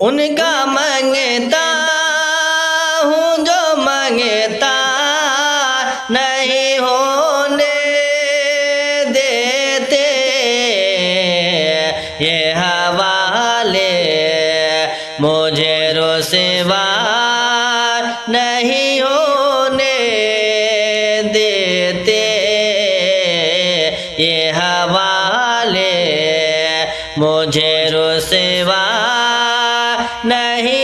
उनका मंगता हूँ जो मंगता नहीं होने देते। ये हवाले मुझे रुसवा नहीं होने देते। ये हवाले मुझे रुसवा नहीं